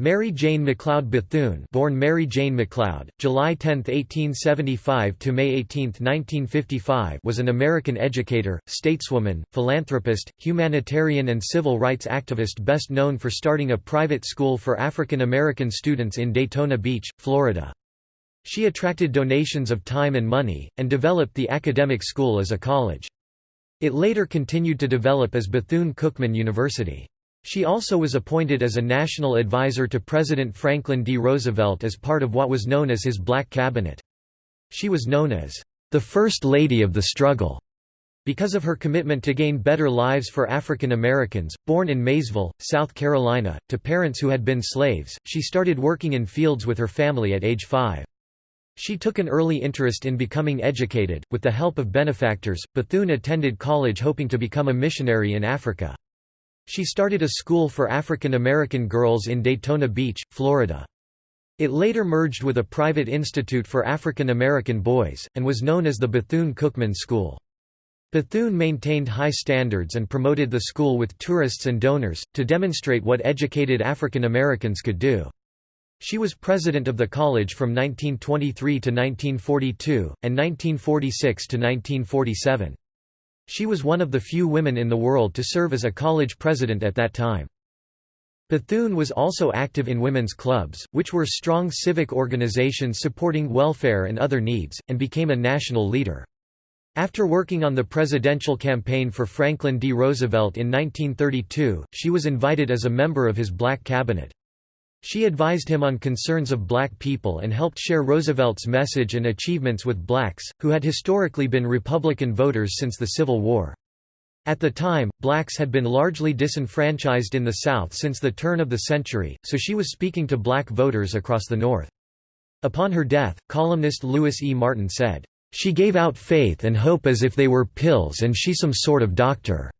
Mary Jane McLeod Bethune born Mary Jane McLeod, July 10, 1875 to May 18, 1955 was an American educator, stateswoman, philanthropist, humanitarian and civil rights activist best known for starting a private school for African American students in Daytona Beach, Florida. She attracted donations of time and money, and developed the academic school as a college. It later continued to develop as Bethune-Cookman University. She also was appointed as a national advisor to President Franklin D. Roosevelt as part of what was known as his Black Cabinet. She was known as the First Lady of the Struggle because of her commitment to gain better lives for African Americans. Born in Maysville, South Carolina, to parents who had been slaves, she started working in fields with her family at age five. She took an early interest in becoming educated. With the help of benefactors, Bethune attended college hoping to become a missionary in Africa. She started a school for African American girls in Daytona Beach, Florida. It later merged with a private institute for African American boys, and was known as the Bethune-Cookman School. Bethune maintained high standards and promoted the school with tourists and donors, to demonstrate what educated African Americans could do. She was president of the college from 1923 to 1942, and 1946 to 1947. She was one of the few women in the world to serve as a college president at that time. Bethune was also active in women's clubs, which were strong civic organizations supporting welfare and other needs, and became a national leader. After working on the presidential campaign for Franklin D. Roosevelt in 1932, she was invited as a member of his black cabinet. She advised him on concerns of black people and helped share Roosevelt's message and achievements with blacks, who had historically been Republican voters since the Civil War. At the time, blacks had been largely disenfranchised in the South since the turn of the century, so she was speaking to black voters across the North. Upon her death, columnist Louis E. Martin said, "...she gave out faith and hope as if they were pills and she some sort of doctor."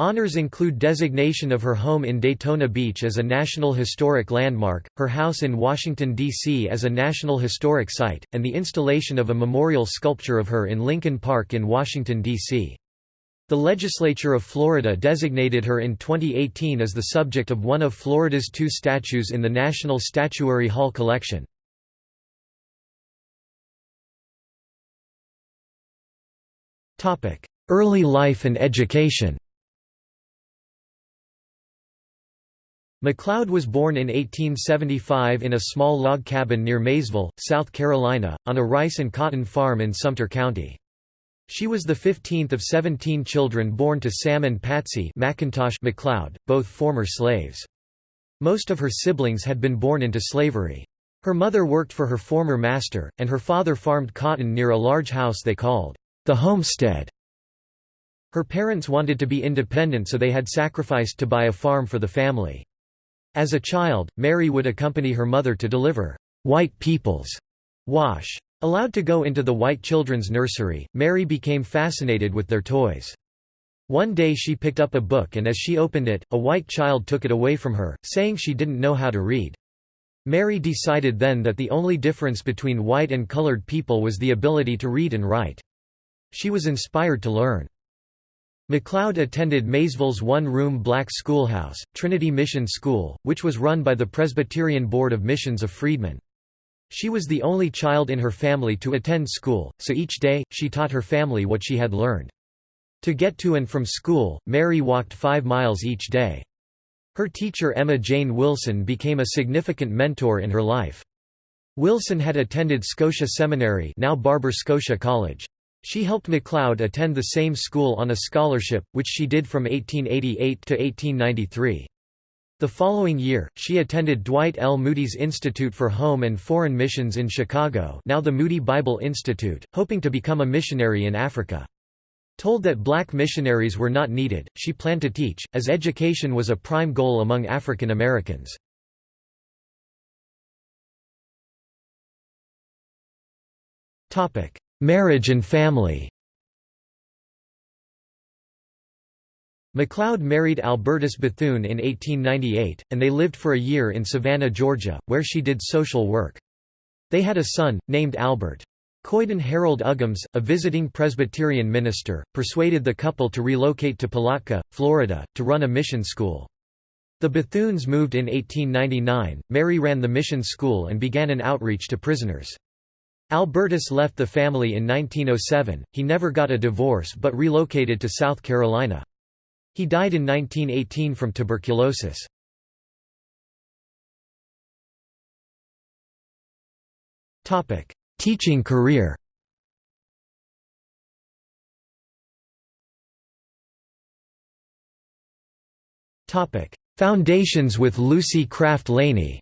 Honors include designation of her home in Daytona Beach as a National Historic Landmark, her house in Washington, D.C. as a National Historic Site, and the installation of a memorial sculpture of her in Lincoln Park in Washington, D.C. The legislature of Florida designated her in 2018 as the subject of one of Florida's two statues in the National Statuary Hall collection. Early life and education McLeod was born in 1875 in a small log cabin near Maysville, South Carolina, on a rice and cotton farm in Sumter County. She was the 15th of 17 children born to Sam and Patsy McIntosh McLeod, both former slaves. Most of her siblings had been born into slavery. Her mother worked for her former master, and her father farmed cotton near a large house they called the homestead. Her parents wanted to be independent so they had sacrificed to buy a farm for the family. As a child, Mary would accompany her mother to deliver white people's wash. Allowed to go into the white children's nursery, Mary became fascinated with their toys. One day she picked up a book and as she opened it, a white child took it away from her, saying she didn't know how to read. Mary decided then that the only difference between white and colored people was the ability to read and write. She was inspired to learn. McLeod attended Maysville's one-room black schoolhouse, Trinity Mission School, which was run by the Presbyterian Board of Missions of Freedmen. She was the only child in her family to attend school, so each day, she taught her family what she had learned. To get to and from school, Mary walked five miles each day. Her teacher Emma Jane Wilson became a significant mentor in her life. Wilson had attended Scotia Seminary now Barber Scotia College. She helped McLeod attend the same school on a scholarship, which she did from 1888 to 1893. The following year, she attended Dwight L. Moody's Institute for Home and Foreign Missions in Chicago now the Moody Bible Institute, hoping to become a missionary in Africa. Told that black missionaries were not needed, she planned to teach, as education was a prime goal among African Americans. Marriage and family McLeod married Albertus Bethune in 1898, and they lived for a year in Savannah, Georgia, where she did social work. They had a son, named Albert. Coyden Harold Uggams, a visiting Presbyterian minister, persuaded the couple to relocate to Palatka, Florida, to run a mission school. The Bethunes moved in 1899. Mary ran the mission school and began an outreach to prisoners. Albertus left the family in 1907. He never got a divorce but relocated to South Carolina. He died in 1918 from tuberculosis. Teaching career Foundations with Lucy Craft Laney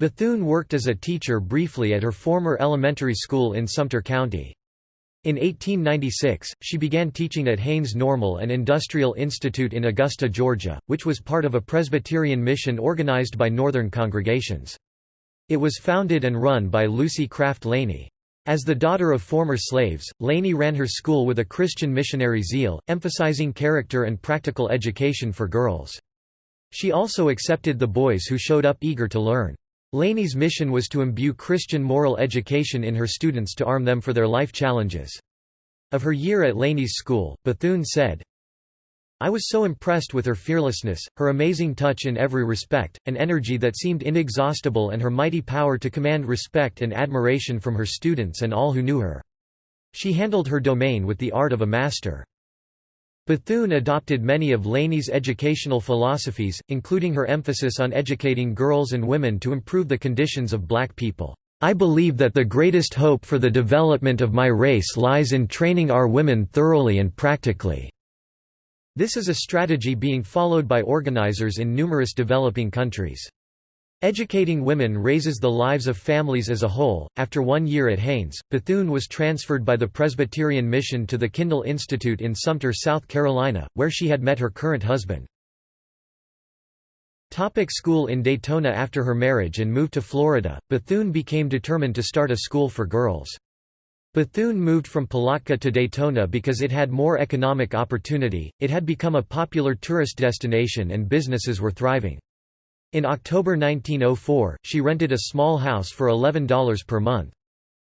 Bethune worked as a teacher briefly at her former elementary school in Sumter County. In 1896, she began teaching at Haines Normal and Industrial Institute in Augusta, Georgia, which was part of a Presbyterian mission organized by Northern congregations. It was founded and run by Lucy Craft Laney. As the daughter of former slaves, Laney ran her school with a Christian missionary zeal, emphasizing character and practical education for girls. She also accepted the boys who showed up eager to learn. Laney's mission was to imbue Christian moral education in her students to arm them for their life challenges. Of her year at Laney's school, Bethune said, I was so impressed with her fearlessness, her amazing touch in every respect, an energy that seemed inexhaustible and her mighty power to command respect and admiration from her students and all who knew her. She handled her domain with the art of a master. Bethune adopted many of Laney's educational philosophies, including her emphasis on educating girls and women to improve the conditions of black people. I believe that the greatest hope for the development of my race lies in training our women thoroughly and practically." This is a strategy being followed by organizers in numerous developing countries. Educating women raises the lives of families as a whole. After one year at Haines, Bethune was transferred by the Presbyterian Mission to the Kindell Institute in Sumter, South Carolina, where she had met her current husband. Topic school In Daytona After her marriage and move to Florida, Bethune became determined to start a school for girls. Bethune moved from Palatka to Daytona because it had more economic opportunity, it had become a popular tourist destination and businesses were thriving. In October 1904, she rented a small house for $11 per month.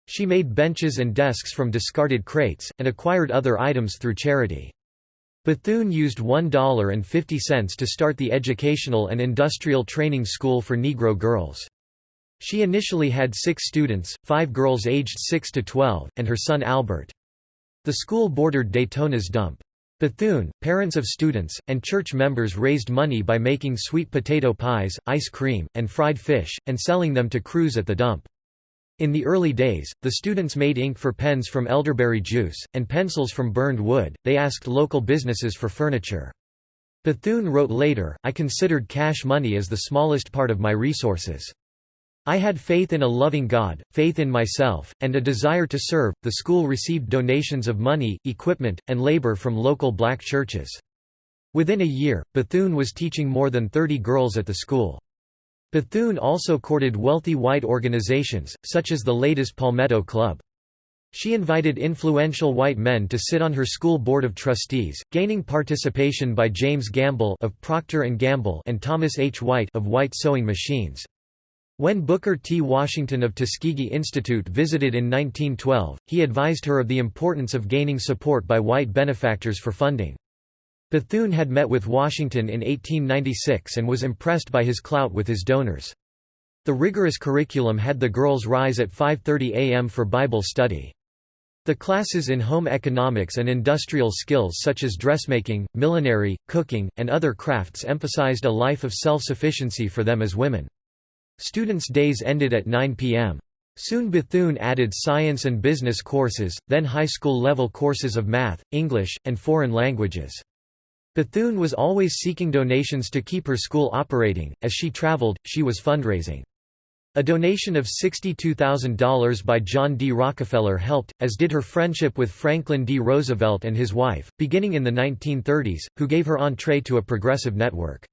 She made benches and desks from discarded crates, and acquired other items through charity. Bethune used $1.50 to start the Educational and Industrial Training School for Negro girls. She initially had six students, five girls aged 6 to 12, and her son Albert. The school bordered Daytona's dump. Bethune, parents of students, and church members raised money by making sweet potato pies, ice cream, and fried fish, and selling them to crews at the dump. In the early days, the students made ink for pens from elderberry juice, and pencils from burned wood. They asked local businesses for furniture. Bethune wrote later, I considered cash money as the smallest part of my resources. I had faith in a loving God, faith in myself, and a desire to serve. The school received donations of money, equipment, and labor from local black churches. Within a year, Bethune was teaching more than 30 girls at the school. Bethune also courted wealthy white organizations, such as the Ladies' Palmetto Club. She invited influential white men to sit on her school board of trustees, gaining participation by James Gamble of Procter & Gamble and Thomas H. White of White Sewing Machines. When Booker T. Washington of Tuskegee Institute visited in 1912, he advised her of the importance of gaining support by white benefactors for funding. Bethune had met with Washington in 1896 and was impressed by his clout with his donors. The rigorous curriculum had the girls rise at 5.30 am for Bible study. The classes in home economics and industrial skills such as dressmaking, millinery, cooking, and other crafts emphasized a life of self-sufficiency for them as women. Students' days ended at 9 p.m. Soon Bethune added science and business courses, then high school level courses of math, English, and foreign languages. Bethune was always seeking donations to keep her school operating. As she traveled, she was fundraising. A donation of $62,000 by John D. Rockefeller helped, as did her friendship with Franklin D. Roosevelt and his wife, beginning in the 1930s, who gave her entree to a progressive network.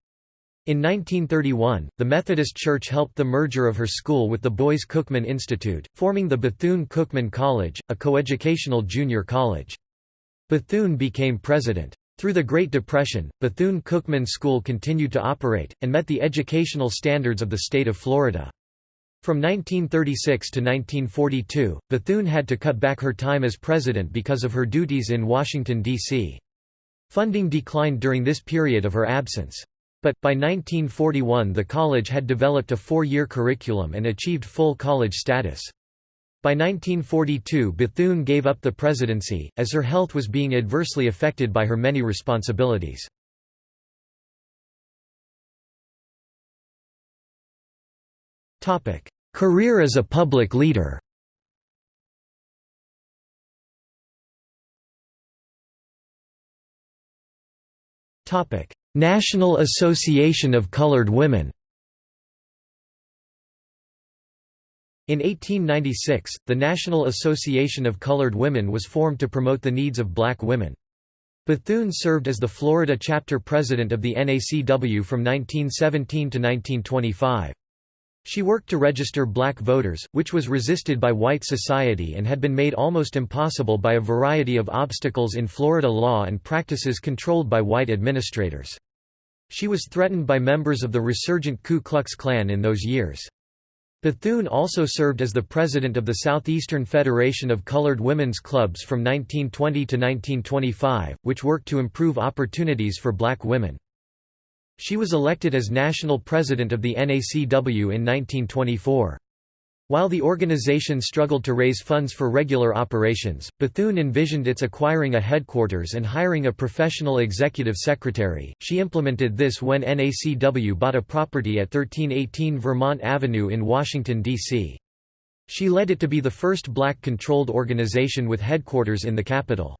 In 1931, the Methodist Church helped the merger of her school with the Boys Cookman Institute, forming the Bethune-Cookman College, a coeducational junior college. Bethune became president. Through the Great Depression, Bethune-Cookman School continued to operate, and met the educational standards of the state of Florida. From 1936 to 1942, Bethune had to cut back her time as president because of her duties in Washington, D.C. Funding declined during this period of her absence. But, by 1941 the college had developed a four-year curriculum and achieved full college status. By 1942 Bethune gave up the presidency, as her health was being adversely affected by her many responsibilities. Career as a public leader National Association of Colored Women In 1896, the National Association of Colored Women was formed to promote the needs of black women. Bethune served as the Florida chapter president of the NACW from 1917 to 1925. She worked to register black voters, which was resisted by white society and had been made almost impossible by a variety of obstacles in Florida law and practices controlled by white administrators. She was threatened by members of the resurgent Ku Klux Klan in those years. Bethune also served as the president of the Southeastern Federation of Colored Women's Clubs from 1920 to 1925, which worked to improve opportunities for black women. She was elected as national president of the NACW in 1924. While the organization struggled to raise funds for regular operations, Bethune envisioned its acquiring a headquarters and hiring a professional executive secretary. She implemented this when NACW bought a property at 1318 Vermont Avenue in Washington, D.C. She led it to be the first black-controlled organization with headquarters in the capital.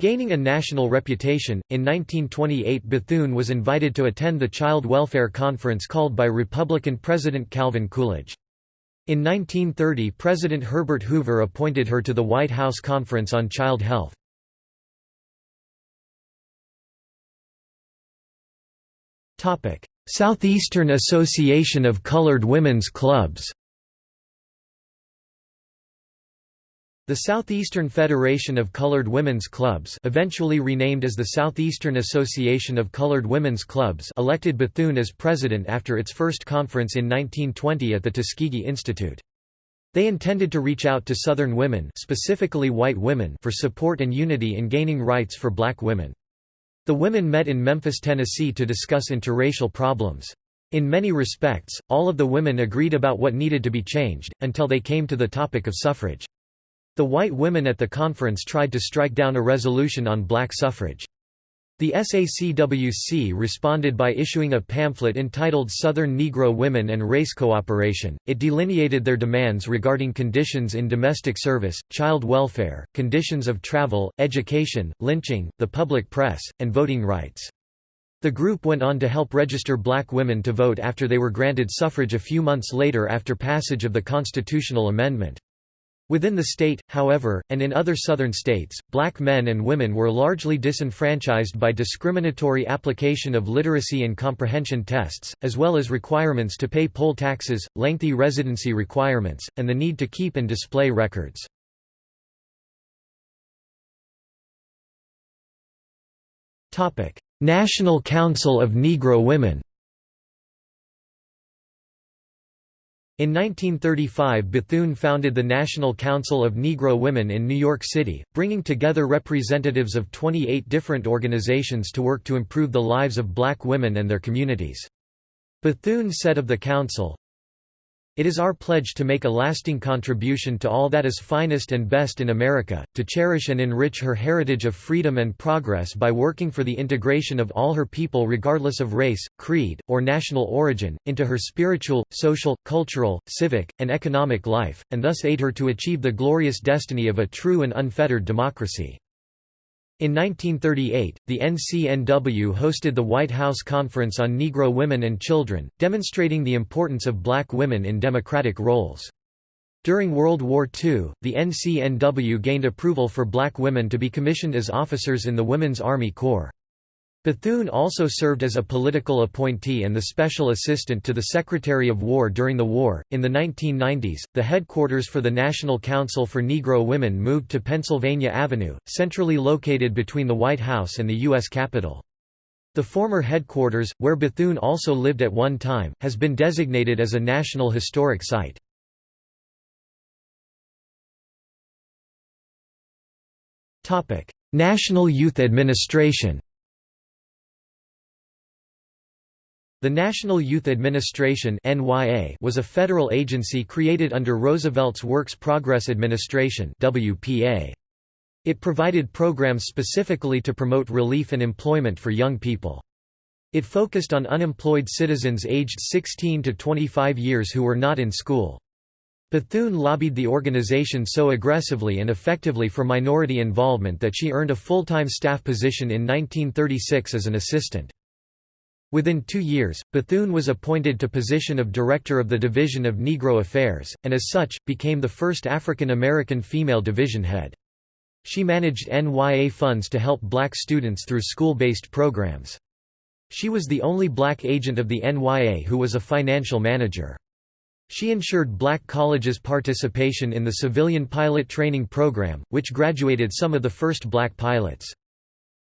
Gaining a national reputation, in 1928 Bethune was invited to attend the Child Welfare Conference called by Republican President Calvin Coolidge. In 1930 President Herbert Hoover appointed her to the White House Conference on Child Health. Southeastern Association of Colored Women's Clubs The Southeastern Federation of Colored Women's Clubs eventually renamed as the Southeastern Association of Colored Women's Clubs elected Bethune as president after its first conference in 1920 at the Tuskegee Institute. They intended to reach out to Southern women specifically white women for support and unity in gaining rights for black women. The women met in Memphis, Tennessee to discuss interracial problems. In many respects, all of the women agreed about what needed to be changed, until they came to the topic of suffrage. The white women at the conference tried to strike down a resolution on black suffrage. The SACWC responded by issuing a pamphlet entitled Southern Negro Women and Race Cooperation. It delineated their demands regarding conditions in domestic service, child welfare, conditions of travel, education, lynching, the public press, and voting rights. The group went on to help register black women to vote after they were granted suffrage a few months later after passage of the constitutional amendment. Within the state, however, and in other southern states, black men and women were largely disenfranchised by discriminatory application of literacy and comprehension tests, as well as requirements to pay poll taxes, lengthy residency requirements, and the need to keep and display records. National Council of Negro Women In 1935 Bethune founded the National Council of Negro Women in New York City, bringing together representatives of 28 different organizations to work to improve the lives of black women and their communities. Bethune said of the council, it is our pledge to make a lasting contribution to all that is finest and best in America, to cherish and enrich her heritage of freedom and progress by working for the integration of all her people regardless of race, creed, or national origin, into her spiritual, social, cultural, civic, and economic life, and thus aid her to achieve the glorious destiny of a true and unfettered democracy. In 1938, the NCNW hosted the White House Conference on Negro Women and Children, demonstrating the importance of black women in democratic roles. During World War II, the NCNW gained approval for black women to be commissioned as officers in the Women's Army Corps. Bethune also served as a political appointee and the special assistant to the Secretary of War during the war. In the 1990s, the headquarters for the National Council for Negro Women moved to Pennsylvania Avenue, centrally located between the White House and the U.S. Capitol. The former headquarters, where Bethune also lived at one time, has been designated as a National Historic Site. National Youth Administration The National Youth Administration was a federal agency created under Roosevelt's Works Progress Administration It provided programs specifically to promote relief and employment for young people. It focused on unemployed citizens aged 16 to 25 years who were not in school. Bethune lobbied the organization so aggressively and effectively for minority involvement that she earned a full-time staff position in 1936 as an assistant. Within two years, Bethune was appointed to position of Director of the Division of Negro Affairs, and as such, became the first African American female division head. She managed NYA funds to help black students through school-based programs. She was the only black agent of the NYA who was a financial manager. She ensured black colleges' participation in the civilian pilot training program, which graduated some of the first black pilots.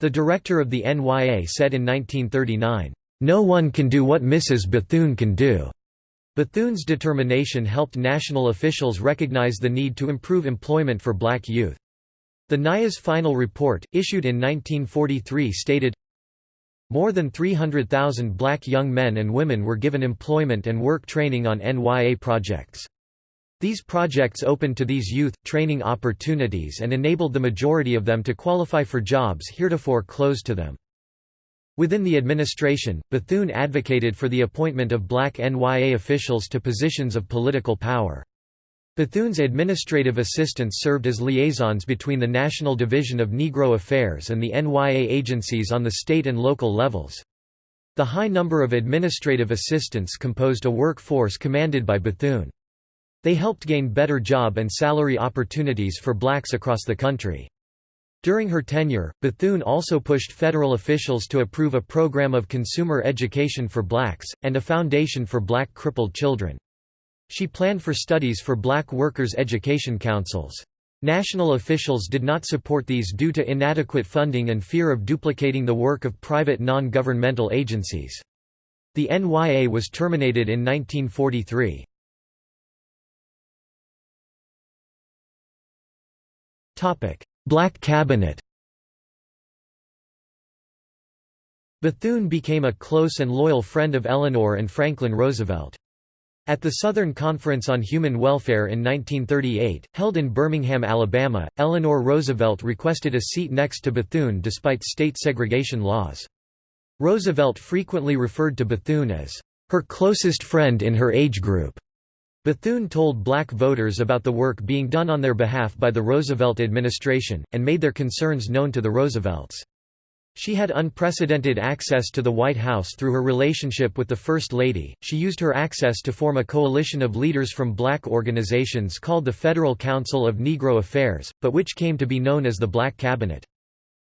The director of the NYA said in 1939, "...no one can do what Mrs. Bethune can do." Bethune's determination helped national officials recognize the need to improve employment for black youth. The NYA's final report, issued in 1943 stated, more than 300,000 black young men and women were given employment and work training on NYA projects. These projects opened to these youth, training opportunities and enabled the majority of them to qualify for jobs heretofore closed to them. Within the administration, Bethune advocated for the appointment of black NYA officials to positions of political power. Bethune's administrative assistants served as liaisons between the National Division of Negro Affairs and the NYA agencies on the state and local levels. The high number of administrative assistants composed a workforce commanded by Bethune. They helped gain better job and salary opportunities for blacks across the country. During her tenure, Bethune also pushed federal officials to approve a program of consumer education for blacks, and a foundation for black crippled children. She planned for studies for black workers' education councils. National officials did not support these due to inadequate funding and fear of duplicating the work of private non-governmental agencies. The NYA was terminated in 1943. Black Cabinet Bethune became a close and loyal friend of Eleanor and Franklin Roosevelt. At the Southern Conference on Human Welfare in 1938, held in Birmingham, Alabama, Eleanor Roosevelt requested a seat next to Bethune despite state segregation laws. Roosevelt frequently referred to Bethune as her closest friend in her age group. Bethune told black voters about the work being done on their behalf by the Roosevelt administration, and made their concerns known to the Roosevelts. She had unprecedented access to the White House through her relationship with the First Lady. She used her access to form a coalition of leaders from black organizations called the Federal Council of Negro Affairs, but which came to be known as the Black Cabinet.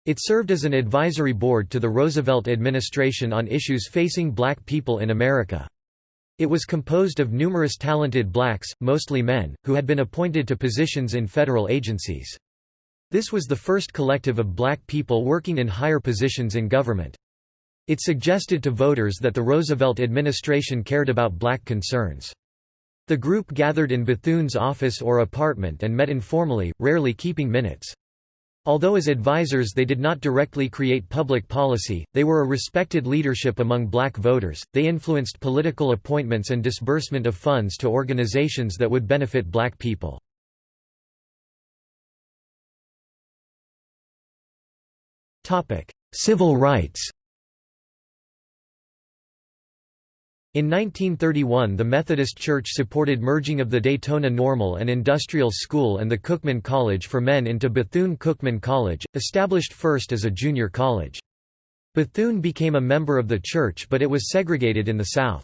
It served as an advisory board to the Roosevelt administration on issues facing black people in America. It was composed of numerous talented blacks, mostly men, who had been appointed to positions in federal agencies. This was the first collective of black people working in higher positions in government. It suggested to voters that the Roosevelt administration cared about black concerns. The group gathered in Bethune's office or apartment and met informally, rarely keeping minutes. Although as advisors they did not directly create public policy, they were a respected leadership among black voters. They influenced political appointments and disbursement of funds to organizations that would benefit black people. Civil rights In 1931 the Methodist Church supported merging of the Daytona Normal and Industrial School and the Cookman College for Men into Bethune-Cookman College, established first as a junior college. Bethune became a member of the church but it was segregated in the South.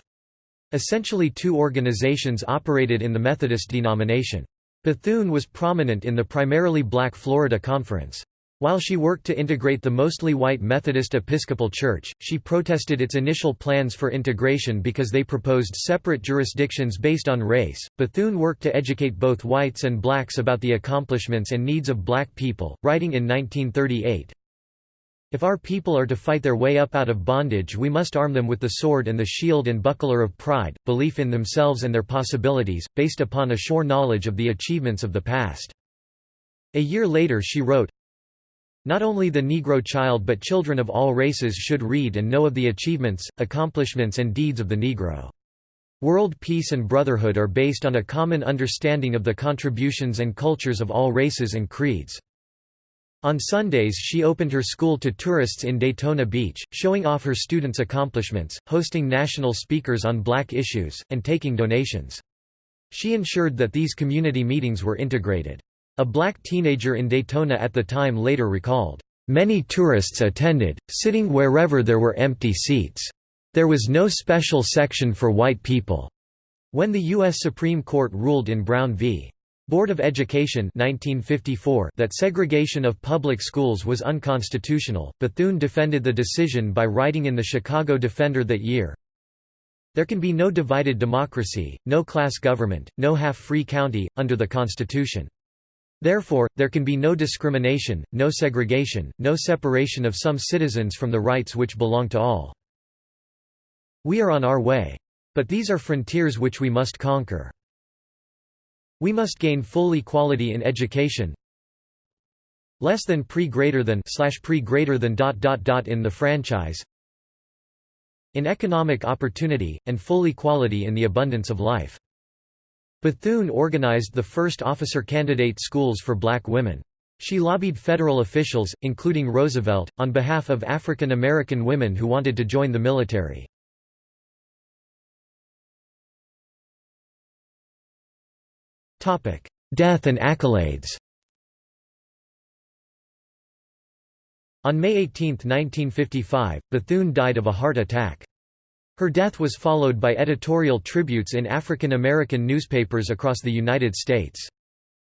Essentially two organizations operated in the Methodist denomination. Bethune was prominent in the primarily black Florida Conference. While she worked to integrate the mostly white Methodist Episcopal Church, she protested its initial plans for integration because they proposed separate jurisdictions based on race. Bethune worked to educate both whites and blacks about the accomplishments and needs of black people, writing in 1938, If our people are to fight their way up out of bondage we must arm them with the sword and the shield and buckler of pride, belief in themselves and their possibilities, based upon a sure knowledge of the achievements of the past. A year later she wrote, Not only the Negro child but children of all races should read and know of the achievements, accomplishments and deeds of the Negro. World peace and brotherhood are based on a common understanding of the contributions and cultures of all races and creeds. On Sundays she opened her school to tourists in Daytona Beach, showing off her students' accomplishments, hosting national speakers on black issues, and taking donations. She ensured that these community meetings were integrated. A black teenager in Daytona at the time later recalled, "...many tourists attended, sitting wherever there were empty seats. There was no special section for white people." When the U.S. Supreme Court ruled in Brown v. Board of Education 1954 that segregation of public schools was unconstitutional, Bethune defended the decision by writing in the Chicago Defender that year, There can be no divided democracy, no class government, no half-free county, under the Constitution. Therefore, there can be no discrimination, no segregation, no separation of some citizens from the rights which belong to all. We are on our way. But these are frontiers which we must conquer. We must gain full equality in education. Less than pre greater than slash pre greater than dot dot dot in the franchise. In economic opportunity, and full equality in the abundance of life. Bethune organized the first officer candidate schools for black women. She lobbied federal officials, including Roosevelt, on behalf of African American women who wanted to join the military. Death and accolades On May 18, 1955, Bethune died of a heart attack. Her death was followed by editorial tributes in African American newspapers across the United States.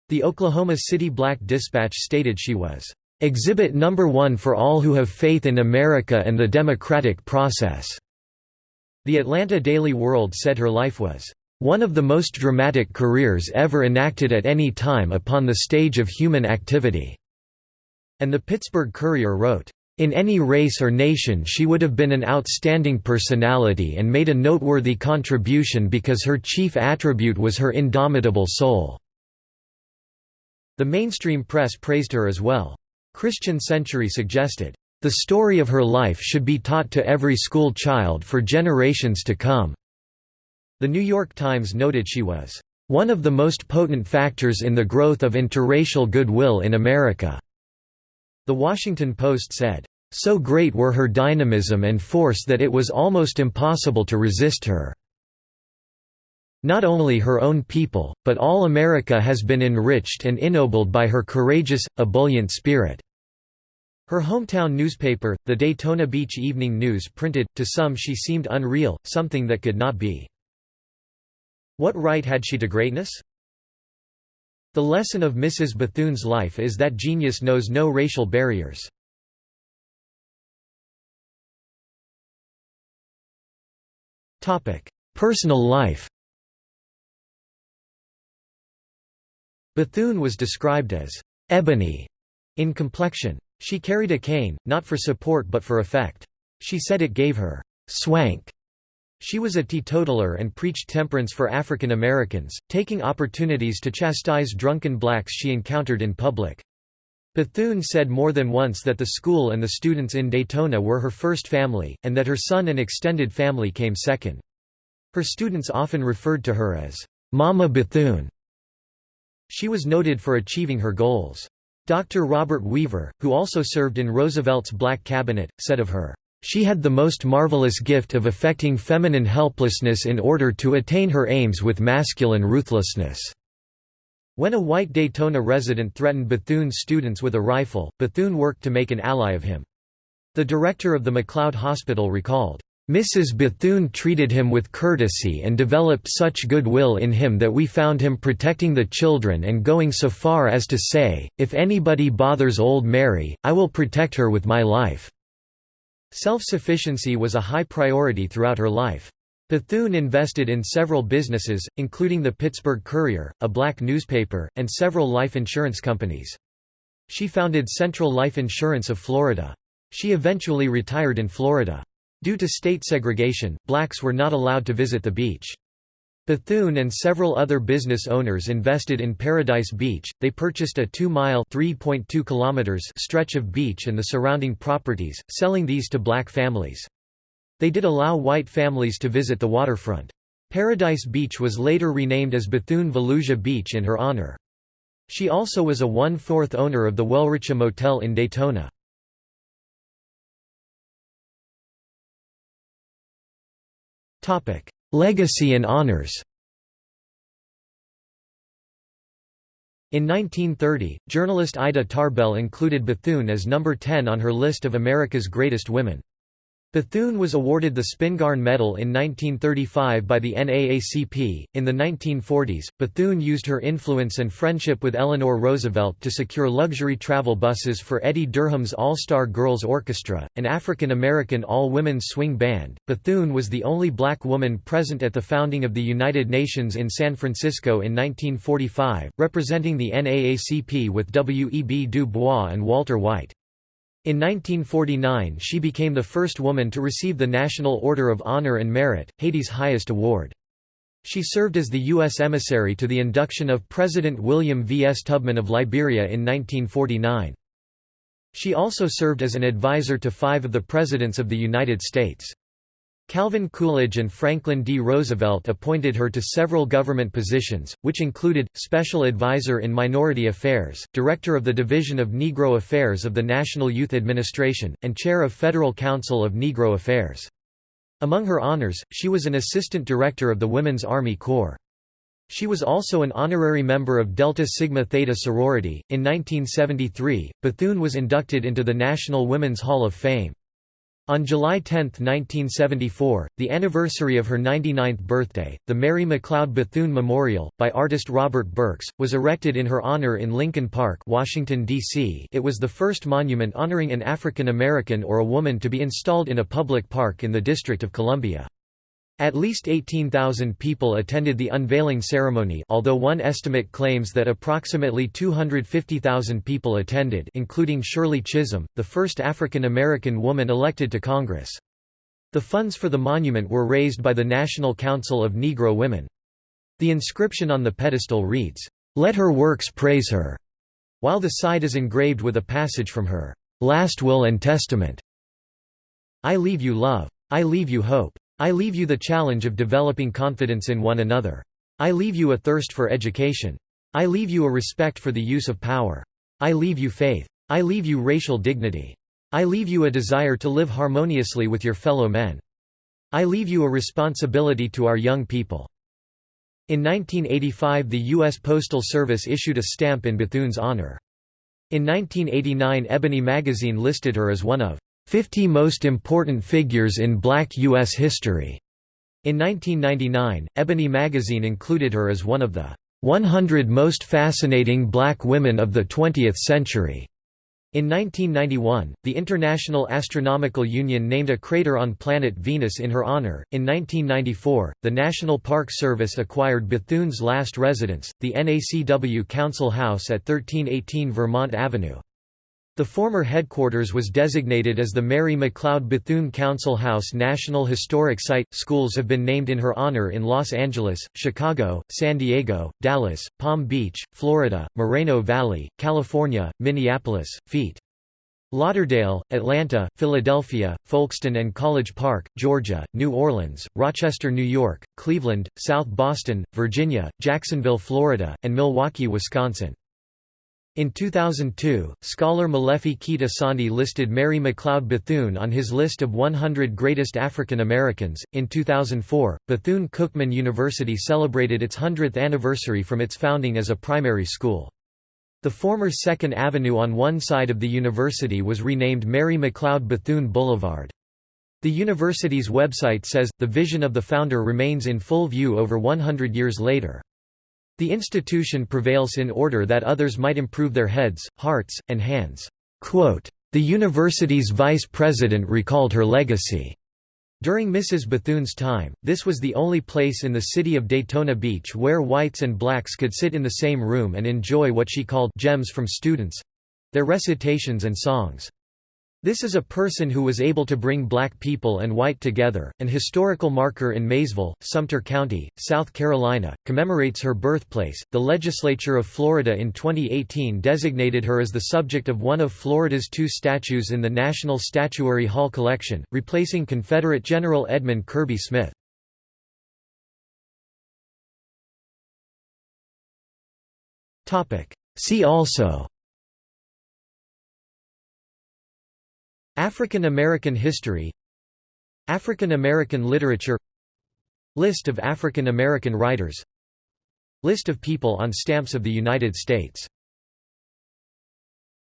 The Oklahoma City Black Dispatch stated she was, "...exhibit number one for all who have faith in America and the democratic process." The Atlanta Daily World said her life was one of the most dramatic careers ever enacted at any time upon the stage of human activity." And the Pittsburgh Courier wrote, in any race or nation she would have been an outstanding personality and made a noteworthy contribution because her chief attribute was her indomitable soul." The mainstream press praised her as well. Christian Century suggested, "...the story of her life should be taught to every school child for generations to come." The New York Times noted she was, "...one of the most potent factors in the growth of interracial goodwill in America." The Washington Post said, "...so great were her dynamism and force that it was almost impossible to resist her." Not only her own people, but all America has been enriched and ennobled by her courageous, ebullient spirit." Her hometown newspaper, the Daytona Beach Evening News printed, to some she seemed unreal, something that could not be. What right had she to greatness? The lesson of Mrs. Bethune's life is that genius knows no racial barriers. Personal life Bethune was described as «ebony» in complexion. She carried a cane, not for support but for effect. She said it gave her «swank» She was a teetotaler and preached temperance for African Americans, taking opportunities to chastise drunken blacks she encountered in public. Bethune said more than once that the school and the students in Daytona were her first family, and that her son and extended family came second. Her students often referred to her as, "'Mama Bethune'". She was noted for achieving her goals. Dr. Robert Weaver, who also served in Roosevelt's Black Cabinet, said of her, she had the most marvelous gift of affecting feminine helplessness in order to attain her aims with masculine ruthlessness. When a white Daytona resident threatened Bethune's students with a rifle, Bethune worked to make an ally of him. The director of the McLeod Hospital recalled, Mrs. Bethune treated him with courtesy and developed such goodwill in him that we found him protecting the children and going so far as to say, if anybody bothers old Mary, I will protect her with my life. Self-sufficiency was a high priority throughout her life. Bethune invested in several businesses, including the Pittsburgh Courier, a black newspaper, and several life insurance companies. She founded Central Life Insurance of Florida. She eventually retired in Florida. Due to state segregation, blacks were not allowed to visit the beach. Bethune and several other business owners invested in Paradise Beach. They purchased a 2-mile (3.2 kilometers) stretch of beach and the surrounding properties, selling these to black families. They did allow white families to visit the waterfront. Paradise Beach was later renamed as Bethune-Volusia Beach in her honor. She also was a one-fourth owner of the Welricha Motel in Daytona. Legacy and honors In 1930, journalist Ida Tarbell included Bethune as number 10 on her list of America's greatest women. Bethune was awarded the Spingarn Medal in 1935 by the NAACP. In the 1940s, Bethune used her influence and friendship with Eleanor Roosevelt to secure luxury travel buses for Eddie Durham's All Star Girls Orchestra, an African American all women's swing band. Bethune was the only black woman present at the founding of the United Nations in San Francisco in 1945, representing the NAACP with W. E. B. Du Bois and Walter White. In 1949 she became the first woman to receive the National Order of Honor and Merit, Haiti's highest award. She served as the U.S. emissary to the induction of President William V. S. Tubman of Liberia in 1949. She also served as an advisor to five of the Presidents of the United States. Calvin Coolidge and Franklin D. Roosevelt appointed her to several government positions, which included, Special Advisor in Minority Affairs, Director of the Division of Negro Affairs of the National Youth Administration, and Chair of Federal Council of Negro Affairs. Among her honors, she was an Assistant Director of the Women's Army Corps. She was also an honorary member of Delta Sigma Theta sorority. In 1973, Bethune was inducted into the National Women's Hall of Fame. On July 10, 1974, the anniversary of her 99th birthday, the Mary McLeod Bethune Memorial, by artist Robert Berks, was erected in her honor in Lincoln Park, Washington, D.C. It was the first monument honoring an African American or a woman to be installed in a public park in the District of Columbia. At least 18,000 people attended the unveiling ceremony although one estimate claims that approximately 250,000 people attended including Shirley Chisholm, the first African American woman elected to Congress. The funds for the monument were raised by the National Council of Negro Women. The inscription on the pedestal reads, "'Let her works praise her'", while the side is engraved with a passage from her "'Last Will and Testament' I leave you love. I leave you hope. I leave you the challenge of developing confidence in one another. I leave you a thirst for education. I leave you a respect for the use of power. I leave you faith. I leave you racial dignity. I leave you a desire to live harmoniously with your fellow men. I leave you a responsibility to our young people." In 1985 the U.S. Postal Service issued a stamp in Bethune's honor. In 1989 Ebony magazine listed her as one of 50 Most Important Figures in Black U.S. History. In 1999, Ebony magazine included her as one of the 100 Most Fascinating Black Women of the Twentieth Century. In 1991, the International Astronomical Union named a crater on planet Venus in her honor. In 1994, the National Park Service acquired Bethune's last residence, the NACW Council House at 1318 Vermont Avenue. The former headquarters was designated as the Mary McLeod Bethune Council House National Historic Site. Schools have been named in her honor in Los Angeles, Chicago, San Diego, Dallas, Palm Beach, Florida, Moreno Valley, California, Minneapolis, Fete. Lauderdale, Atlanta, Philadelphia, Folkston and College Park, Georgia, New Orleans, Rochester, New York, Cleveland, South Boston, Virginia, Jacksonville, Florida, and Milwaukee, Wisconsin. In 2002, scholar Molefi Kete Asante listed Mary McLeod Bethune on his list of 100 greatest African Americans. In 2004, Bethune Cookman University celebrated its 100th anniversary from its founding as a primary school. The former 2nd Avenue on one side of the university was renamed Mary McLeod Bethune Boulevard. The university's website says, the vision of the founder remains in full view over 100 years later. The institution prevails in order that others might improve their heads, hearts, and hands. The university's vice president recalled her legacy. During Mrs. Bethune's time, this was the only place in the city of Daytona Beach where whites and blacks could sit in the same room and enjoy what she called gems from students—their recitations and songs. This is a person who was able to bring black people and white together. An historical marker in Maysville, Sumter County, South Carolina, commemorates her birthplace. The legislature of Florida in 2018 designated her as the subject of one of Florida's two statues in the National Statuary Hall collection, replacing Confederate General Edmund Kirby Smith. See also African American history African American literature List of African American writers List of people on stamps of the United States